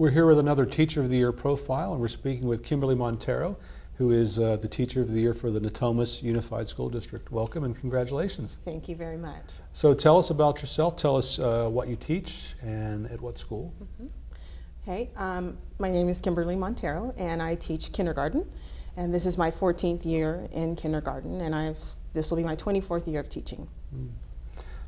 We're here with another Teacher of the Year profile, and we're speaking with Kimberly Montero, who is uh, the Teacher of the Year for the Natomas Unified School District. Welcome and congratulations. Thank you very much. So tell us about yourself. Tell us uh, what you teach and at what school. Hey, um, my name is Kimberly Montero, and I teach kindergarten. And this is my 14th year in kindergarten, and I've this will be my 24th year of teaching.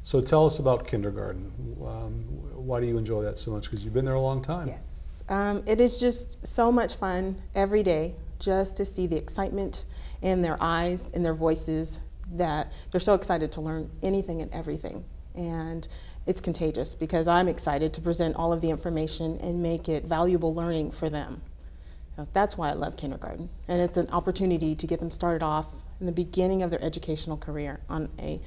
So tell us about kindergarten. Um, why do you enjoy that so much? Because you've been there a long time. Yes, um, it is just so much fun every day just to see the excitement in their eyes, in their voices, that they're so excited to learn anything and everything. And it's contagious because I'm excited to present all of the information and make it valuable learning for them. So that's why I love kindergarten. And it's an opportunity to get them started off in the beginning of their educational career on a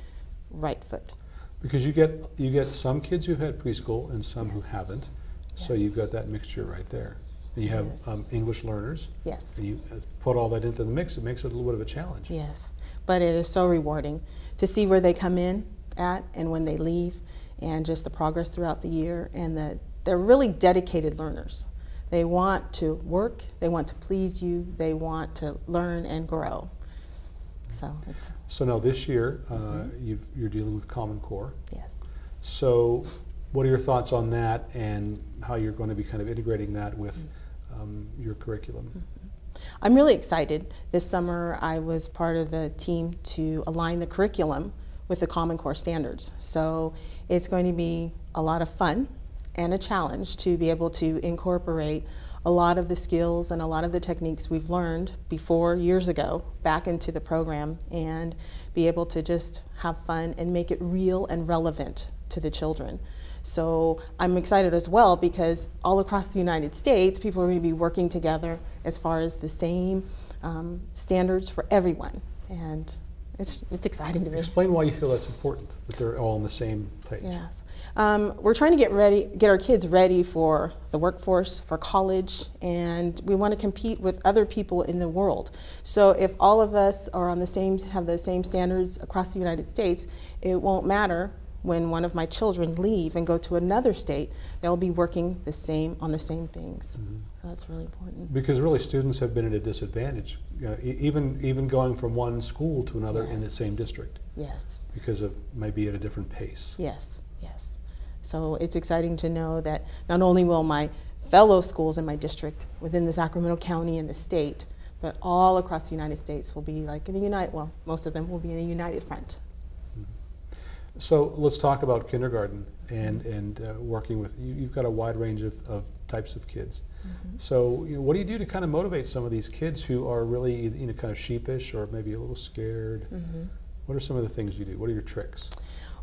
right foot. Because you get you get some kids who've had preschool and some Yes. who haven't. So you've got that mixture right there. And you have Yes. um, English learners. Yes. And you uh, put all that into the mix, it makes it a little bit of a challenge. Yes, but it is so rewarding to see where they come in at and when they leave, and just the progress throughout the year. And that they're really dedicated learners. They want to work, they want to please you, they want to learn and grow. So it's So now this year, uh, Mm-hmm. you've, you're dealing with Common Core. yes. So what are your thoughts on that and how you're going to be kind of integrating that with Mm-hmm. um, your curriculum? I'm really excited. This summer, I was part of the team to align the curriculum with the Common Core standards. So it's going to be a lot of fun and a challenge to be able to incorporate a lot of the skills and a lot of the techniques we've learned before years ago back into the program and be able to just have fun and make it real and relevant to the children. So I'm excited as well because all across the United States, people are going to be working together as far as the same um, standards for everyone. And it's, it's exciting to me. Explain why you feel that's important, that they're all on the same page. Yes. Um, we're trying to get ready, get our kids ready for the workforce, for college, and we want to compete with other people in the world. So if all of us are on the same, have the same standards across the United States, it won't matter when one of my children leave and go to another state, they'll be working the same on the same things. Mm-hmm. So that's really important. Because really, students have been at a disadvantage, e- even even going from one school to another in the same district, Yes. because of maybe at a different pace. Yes, yes. So it's exciting to know that not only will my fellow schools in my district within the Sacramento County and the state, but all across the United States will be like in a unite. Well, most of them will be in a united front. So let's talk about kindergarten and and uh, working with. You, you've got a wide range of, of types of kids. So you know, what do you do to kind of motivate some of these kids who are really you know kind of sheepish or maybe a little scared? What are some of the things you do? What are your tricks?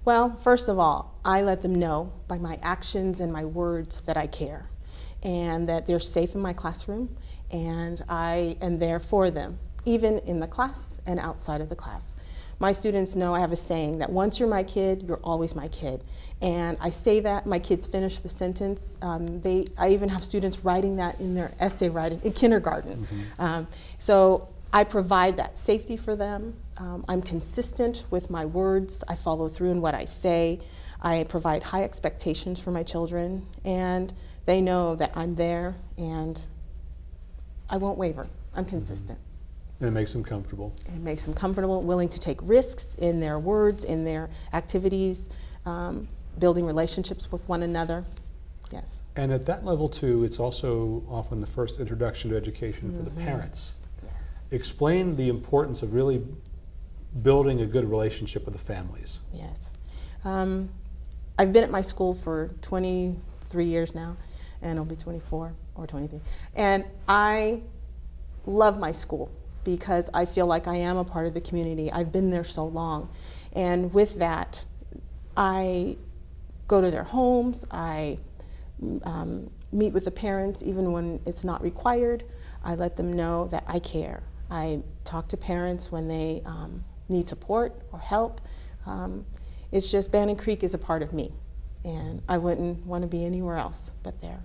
Well, first of all, I let them know by my actions and my words that I care and that they're safe in my classroom and I am there for them, even in the class and outside of the class. My students know I have a saying that once you're my kid, you're always my kid. And I say that, my kids finish the sentence. Um, they, I even have students writing that in their essay writing in kindergarten. Um, so I provide that safety for them. Um, I'm consistent with my words. I follow through in what I say. I provide high expectations for my children, and they know that I'm there and I won't waver. I'm consistent. And it makes them comfortable. It makes them comfortable, willing to take risks in their words, in their activities, um, building relationships with one another. Yes. And at that level too, it's also often the first introduction to education for the parents. Yes. Explain the importance of really building a good relationship with the families. Yes. Um, I've been at my school for 23 years now, and I'll be 24 or 23. And I love my school because I feel like I am a part of the community. I've been there so long. And with that, I go to their homes, I um, meet with the parents even when it's not required. I let them know that I care. I talk to parents when they um, need support or help. Um, it's just Bannon Creek is a part of me, and I wouldn't want to be anywhere else but there.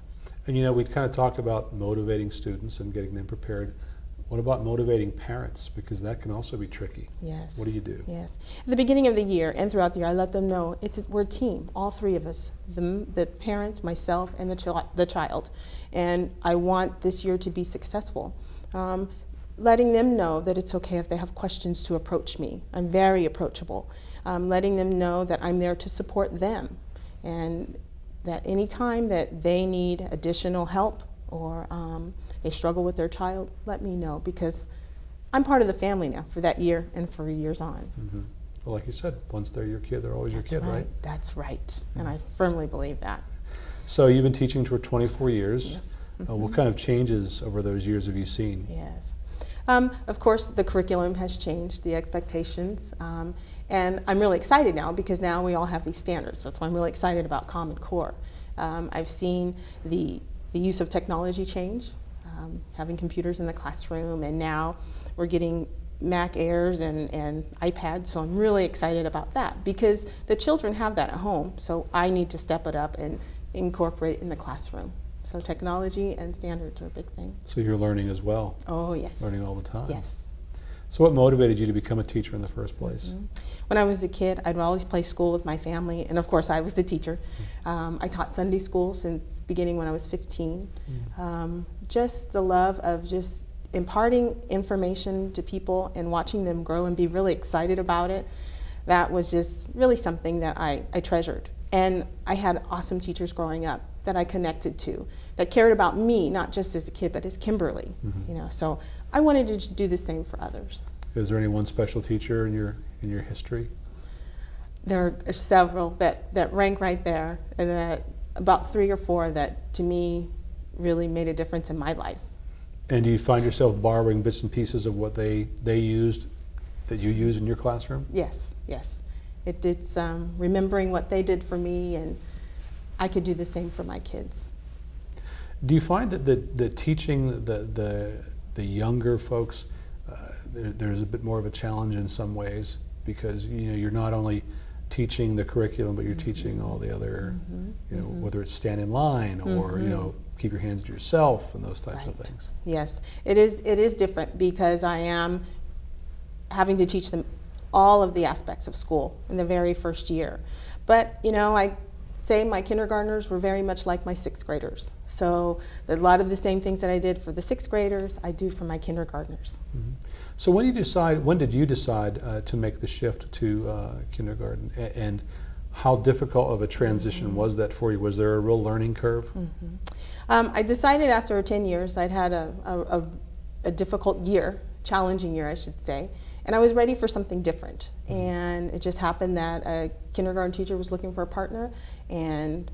And you know, we kind of talked about motivating students and getting them prepared. What about motivating parents? Because that can also be tricky. Yes. What do you do? Yes. At the beginning of the year and throughout the year, I let them know it's a, we're a team, all three of us, the, the parents, myself, and the, the child. And I want this year to be successful. Um, letting them know that it's okay if they have questions to approach me. I'm very approachable. Um, letting them know that I'm there to support them and that anytime that they need additional help or um, they struggle with their child, let me know because I'm part of the family now for that year and for years on. hmm Well, like you said, once they're your kid, they're always That's your kid, right? That's right. And I firmly believe that. So you've been teaching for 24 years. Yes. Uh, what kind of changes over those years have you seen? Yes. Um, of course, the curriculum has changed, the expectations, um, and I'm really excited now because now we all have these standards. That's why I'm really excited about Common Core. Um, I've seen the, the use of technology change, um, having computers in the classroom, and now we're getting Mac Airs and, and iPads, so I'm really excited about that because the children have that at home, so I need to step it up and incorporate it in the classroom. So technology and standards are a big thing. So you're learning as well, Oh, yes. learning all the time. Yes. So what motivated you to become a teacher in the first place? Mhm. When I was a kid, I'd always play school with my family, and of course, I was the teacher. Um, I taught Sunday school since beginning when I was 15. Um, just the love of just imparting information to people and watching them grow and be really excited about it. That was just really something that I, I treasured. And I had awesome teachers growing up that I connected to, that cared about me, not just as a kid, but as Kimberly. Mhm. You know, so I wanted to do the same for others. Is there any one special teacher in your in your history? There are several that, that rank right there, and that about three or four that to me really made a difference in my life. And do you find yourself borrowing bits and pieces of what they they used that you use in your classroom? Yes, yes. It, it's um, remembering what they did for me, and I could do the same for my kids. Do you find that the, the teaching the, the, the younger folks, uh, there, there's a bit more of a challenge in some ways because you know you're not only teaching the curriculum, but you're teaching all the other, Mhm, you know, mhm. whether it's stand in line or you Mhm. know keep your hands to yourself and those types of things. Yes, it is. It is different because I am having to teach them all of the aspects of school in the very first year. But you know, I say my kindergartners were very much like my sixth graders. So a lot of the same things that I did for the sixth graders, I do for my kindergartners. Mhm. So when you decide, when did you decide uh, to make the shift to uh, kindergarten, A- and how difficult of a transition was that for you? Was there a real learning curve? Um, I decided after 10 years I'd had a, a, a, difficult year, challenging year, I should say, and I was ready for something different. And it just happened that a kindergarten teacher was looking for a partner, and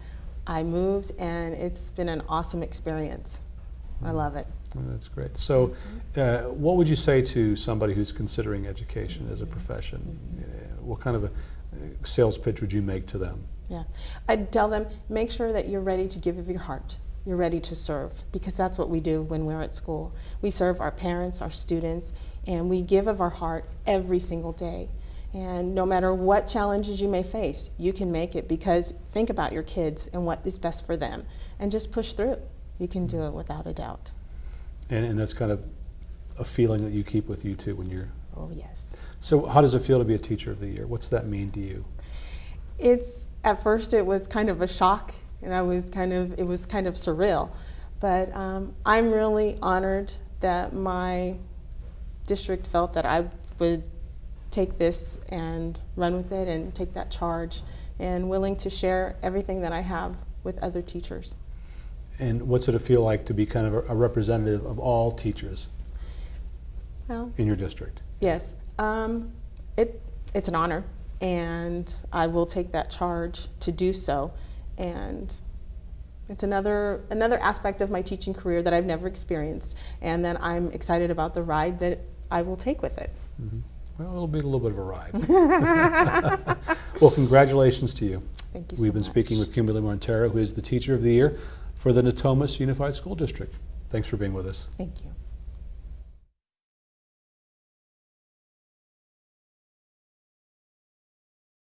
I moved, and it's been an awesome experience. I love it. Well, that's great. So, uh, what would you say to somebody who's considering education as a profession? Uh, what kind of a sales pitch would you make to them? Yeah. I'd tell them make sure that you're ready to give of your heart. You're ready to serve because that's what we do when we're at school. We serve our parents, our students, and we give of our heart every single day. And no matter what challenges you may face, you can make it because think about your kids and what is best for them and just push through. You can do it without a doubt. And, and that's kind of a feeling that you keep with you too when you're. Oh, yes. So, how does it feel to be a teacher of the year? What's that mean to you? It's at first it was kind of a shock, and I was kind of it was kind of surreal, but um, I'm really honored that my district felt that I would take this and run with it and take that charge, and willing to share everything that I have with other teachers. And what's it feel like to be kind of a, a representative of all teachers Well, in your district? yes, um, it it's an honor, and I will take that charge to do so, and It's another another aspect of my teaching career that I've never experienced, and that I'm excited about the ride that I will take with it. hmm Well, it'll be a little bit of a ride. well, congratulations to you. Thank you We've so been speaking with Kimberly Montero, who is the Teacher of the Year for the Natomas Unified School District. Thanks for being with us. Thank you.